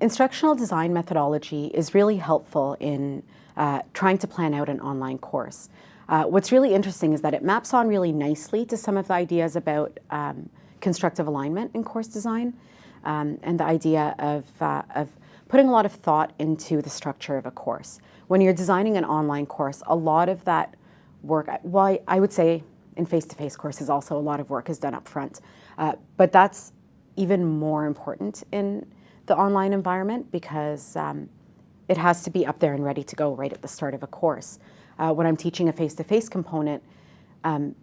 Instructional design methodology is really helpful in uh, trying to plan out an online course. Uh, what's really interesting is that it maps on really nicely to some of the ideas about um, constructive alignment in course design um, and the idea of, uh, of putting a lot of thought into the structure of a course. When you're designing an online course, a lot of that work, well, I would say in face-to-face -face courses also a lot of work is done up front, uh, but that's even more important in the online environment because um, it has to be up there and ready to go right at the start of a course. Uh, when I'm teaching a face-to-face -face component, um,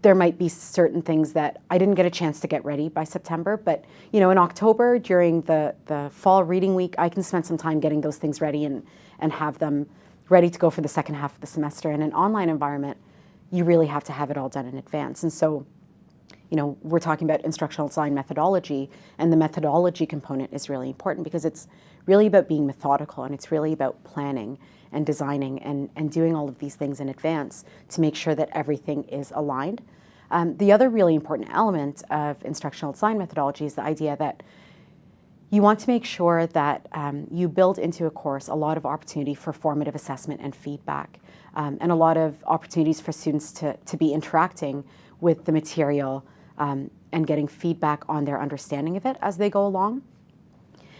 there might be certain things that I didn't get a chance to get ready by September, but you know, in October during the, the fall reading week, I can spend some time getting those things ready and, and have them ready to go for the second half of the semester. In an online environment, you really have to have it all done in advance. And so, you know, we're talking about instructional design methodology, and the methodology component is really important because it's really about being methodical and it's really about planning and designing and, and doing all of these things in advance to make sure that everything is aligned. Um, the other really important element of instructional design methodology is the idea that you want to make sure that um, you build into a course a lot of opportunity for formative assessment and feedback, um, and a lot of opportunities for students to, to be interacting with the material um, and getting feedback on their understanding of it as they go along.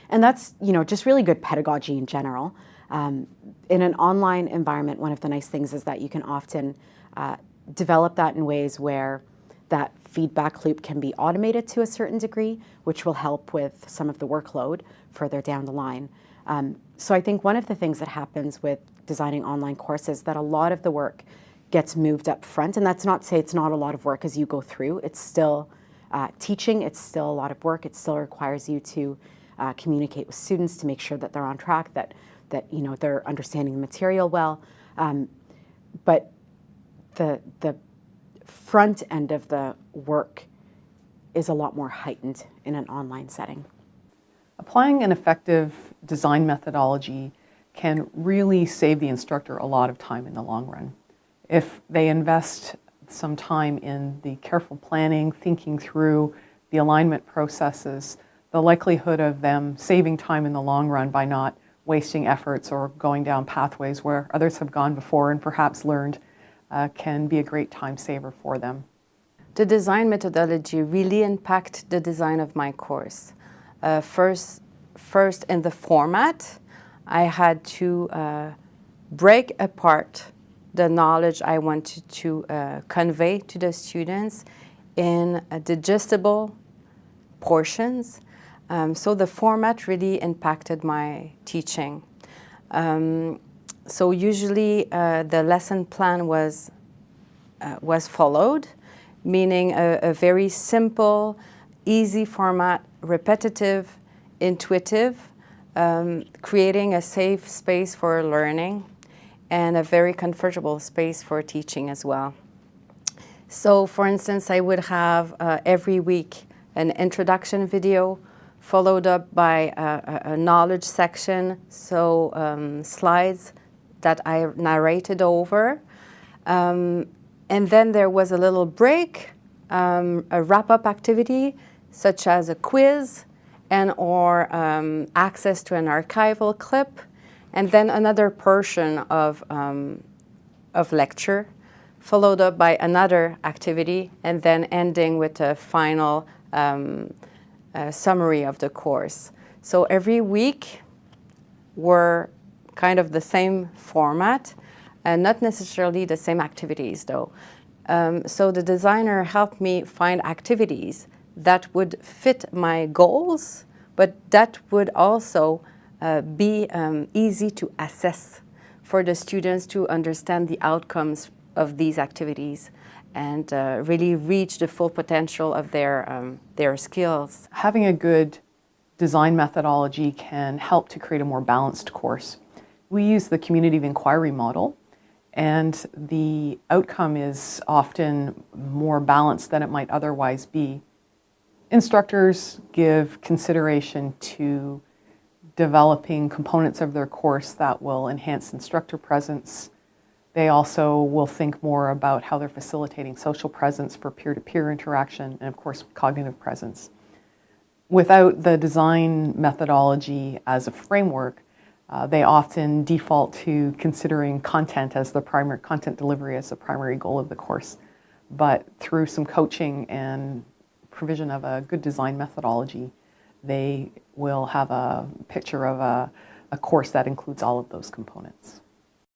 And that's, you know, just really good pedagogy in general. Um, in an online environment, one of the nice things is that you can often uh, develop that in ways where that feedback loop can be automated to a certain degree, which will help with some of the workload further down the line. Um, so I think one of the things that happens with designing online courses that a lot of the work gets moved up front, and that's not to say it's not a lot of work as you go through. It's still uh, teaching, it's still a lot of work. It still requires you to uh, communicate with students to make sure that they're on track, that that you know they're understanding the material well. Um, but the the front end of the work is a lot more heightened in an online setting. Applying an effective design methodology can really save the instructor a lot of time in the long run. If they invest some time in the careful planning, thinking through the alignment processes, the likelihood of them saving time in the long run by not wasting efforts or going down pathways where others have gone before and perhaps learned uh, can be a great time saver for them. The design methodology really impacted the design of my course. Uh, first, first in the format, I had to uh, break apart the knowledge I wanted to uh, convey to the students in digestible portions um, so the format really impacted my teaching. Um, so usually uh, the lesson plan was, uh, was followed, meaning a, a, very simple, easy format, repetitive, intuitive, um, creating a safe space for learning and a very comfortable space for teaching as well. So for instance, I would have uh, every week an introduction video followed up by a, a knowledge section, so um, slides that I narrated over. Um, and then there was a little break, um, a wrap-up activity, such as a quiz and or um, access to an archival clip, and then another portion of, um, of lecture, followed up by another activity, and then ending with a final um, summary of the course. So every week were kind of the same format and not necessarily the same activities though. Um, so the designer helped me find activities that would fit my goals, but that would also uh, be um, easy to assess for the students to understand the outcomes of these activities and uh, really reach the full potential of their, um, their skills. Having a good design methodology can help to create a more balanced course. We use the community of inquiry model and the outcome is often more balanced than it might otherwise be. Instructors give consideration to developing components of their course that will enhance instructor presence, they also will think more about how they're facilitating social presence for peer-to-peer -peer interaction and of course cognitive presence. without the design methodology as a framework, uh, they often default to considering content as the primary content delivery as the primary goal of the course. But through some coaching and provision of a good design methodology, they will have a picture of a, a course that includes all of those components.